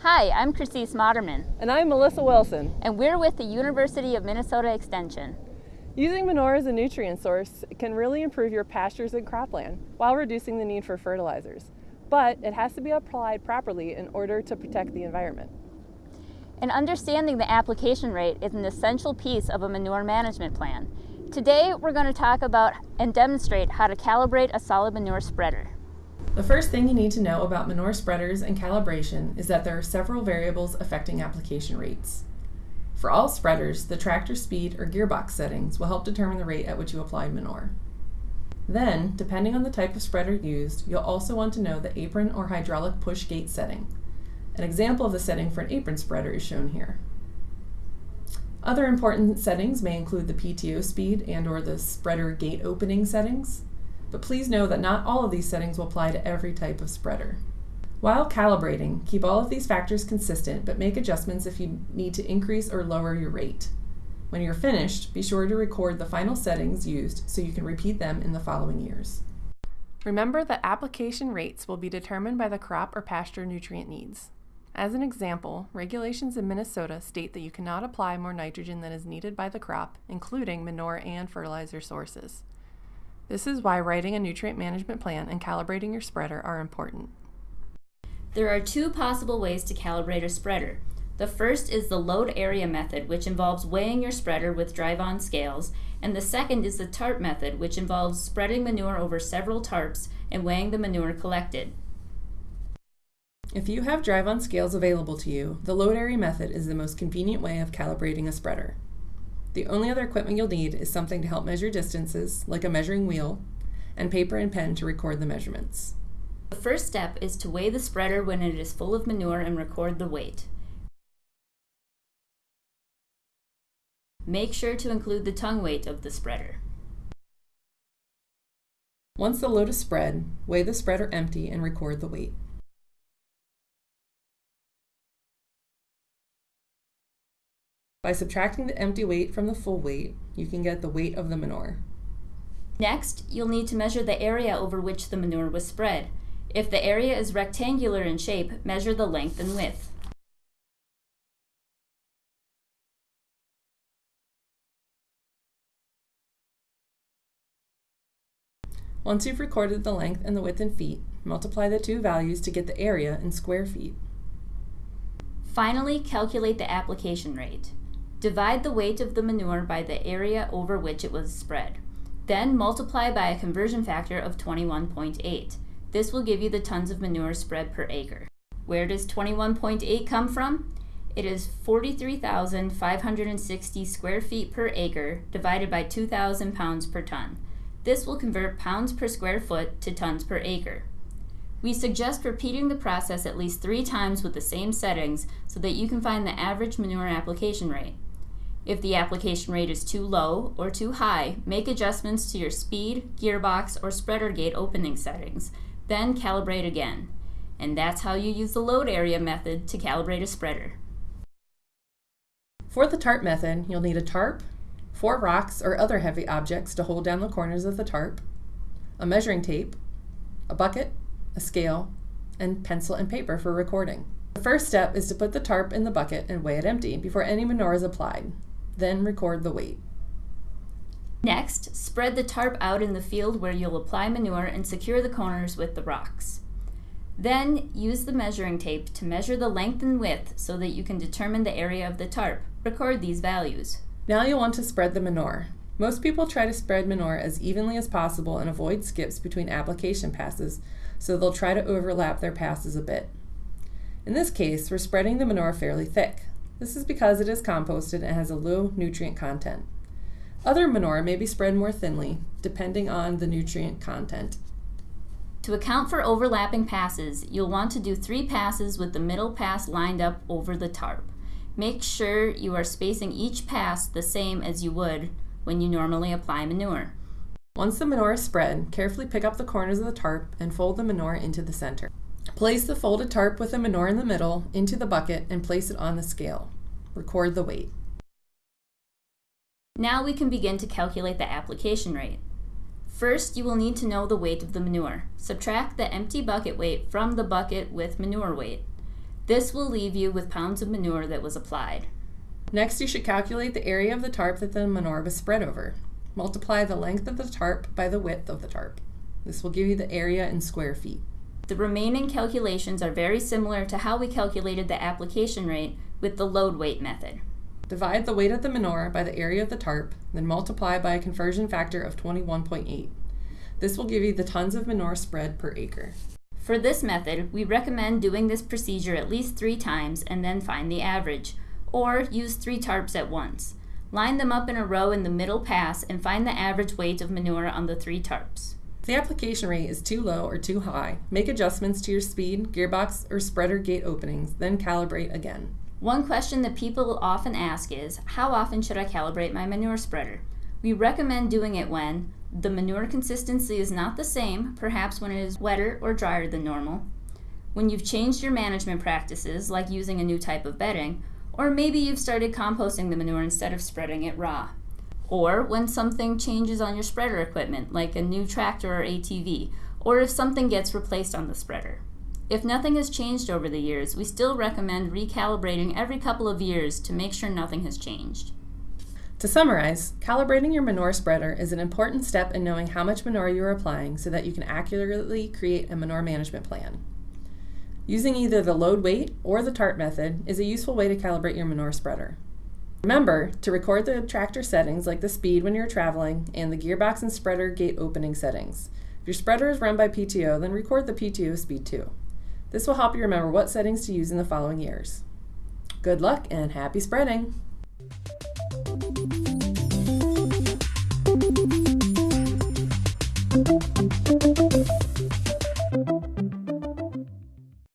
Hi, I'm Christine Moderman. And I'm Melissa Wilson. And we're with the University of Minnesota Extension. Using manure as a nutrient source can really improve your pastures and cropland while reducing the need for fertilizers. But it has to be applied properly in order to protect the environment. And understanding the application rate is an essential piece of a manure management plan. Today, we're going to talk about and demonstrate how to calibrate a solid manure spreader. The first thing you need to know about manure spreaders and calibration is that there are several variables affecting application rates. For all spreaders, the tractor speed or gearbox settings will help determine the rate at which you apply manure. Then, depending on the type of spreader used, you'll also want to know the apron or hydraulic push gate setting. An example of the setting for an apron spreader is shown here. Other important settings may include the PTO speed and or the spreader gate opening settings, but please know that not all of these settings will apply to every type of spreader. While calibrating, keep all of these factors consistent, but make adjustments if you need to increase or lower your rate. When you're finished, be sure to record the final settings used so you can repeat them in the following years. Remember that application rates will be determined by the crop or pasture nutrient needs. As an example, regulations in Minnesota state that you cannot apply more nitrogen than is needed by the crop, including manure and fertilizer sources. This is why writing a nutrient management plan and calibrating your spreader are important. There are two possible ways to calibrate a spreader. The first is the load area method, which involves weighing your spreader with drive-on scales, and the second is the tarp method, which involves spreading manure over several tarps and weighing the manure collected. If you have drive-on scales available to you, the load area method is the most convenient way of calibrating a spreader. The only other equipment you'll need is something to help measure distances, like a measuring wheel, and paper and pen to record the measurements. The first step is to weigh the spreader when it is full of manure and record the weight. Make sure to include the tongue weight of the spreader. Once the load is spread, weigh the spreader empty and record the weight. By subtracting the empty weight from the full weight, you can get the weight of the manure. Next, you'll need to measure the area over which the manure was spread. If the area is rectangular in shape, measure the length and width. Once you've recorded the length and the width in feet, multiply the two values to get the area in square feet. Finally, calculate the application rate. Divide the weight of the manure by the area over which it was spread. Then multiply by a conversion factor of 21.8. This will give you the tons of manure spread per acre. Where does 21.8 come from? It is 43,560 square feet per acre divided by 2,000 pounds per ton. This will convert pounds per square foot to tons per acre. We suggest repeating the process at least three times with the same settings so that you can find the average manure application rate. If the application rate is too low or too high, make adjustments to your speed, gearbox, or spreader gate opening settings, then calibrate again. And that's how you use the load area method to calibrate a spreader. For the tarp method, you'll need a tarp, four rocks or other heavy objects to hold down the corners of the tarp, a measuring tape, a bucket, a scale, and pencil and paper for recording. The first step is to put the tarp in the bucket and weigh it empty before any manure is applied. Then record the weight. Next, spread the tarp out in the field where you'll apply manure and secure the corners with the rocks. Then, use the measuring tape to measure the length and width so that you can determine the area of the tarp. Record these values. Now you'll want to spread the manure. Most people try to spread manure as evenly as possible and avoid skips between application passes, so they'll try to overlap their passes a bit. In this case, we're spreading the manure fairly thick. This is because it is composted and has a low nutrient content. Other manure may be spread more thinly, depending on the nutrient content. To account for overlapping passes, you'll want to do three passes with the middle pass lined up over the tarp. Make sure you are spacing each pass the same as you would when you normally apply manure. Once the manure is spread, carefully pick up the corners of the tarp and fold the manure into the center. Place the folded tarp with the manure in the middle into the bucket and place it on the scale. Record the weight. Now we can begin to calculate the application rate. First, you will need to know the weight of the manure. Subtract the empty bucket weight from the bucket with manure weight. This will leave you with pounds of manure that was applied. Next, you should calculate the area of the tarp that the manure was spread over. Multiply the length of the tarp by the width of the tarp. This will give you the area in square feet. The remaining calculations are very similar to how we calculated the application rate with the load weight method. Divide the weight of the manure by the area of the tarp, then multiply by a conversion factor of 21.8. This will give you the tons of manure spread per acre. For this method, we recommend doing this procedure at least three times and then find the average, or use three tarps at once. Line them up in a row in the middle pass and find the average weight of manure on the three tarps. If the application rate is too low or too high, make adjustments to your speed, gearbox, or spreader gate openings, then calibrate again. One question that people often ask is, how often should I calibrate my manure spreader? We recommend doing it when the manure consistency is not the same, perhaps when it is wetter or drier than normal, when you've changed your management practices, like using a new type of bedding, or maybe you've started composting the manure instead of spreading it raw. Or when something changes on your spreader equipment, like a new tractor or ATV, or if something gets replaced on the spreader. If nothing has changed over the years, we still recommend recalibrating every couple of years to make sure nothing has changed. To summarize, calibrating your manure spreader is an important step in knowing how much manure you are applying so that you can accurately create a manure management plan. Using either the load weight or the tarp method is a useful way to calibrate your manure spreader. Remember to record the tractor settings like the speed when you're traveling and the gearbox and spreader gate opening settings. If your spreader is run by PTO, then record the PTO speed too. This will help you remember what settings to use in the following years. Good luck and happy spreading! Thank you.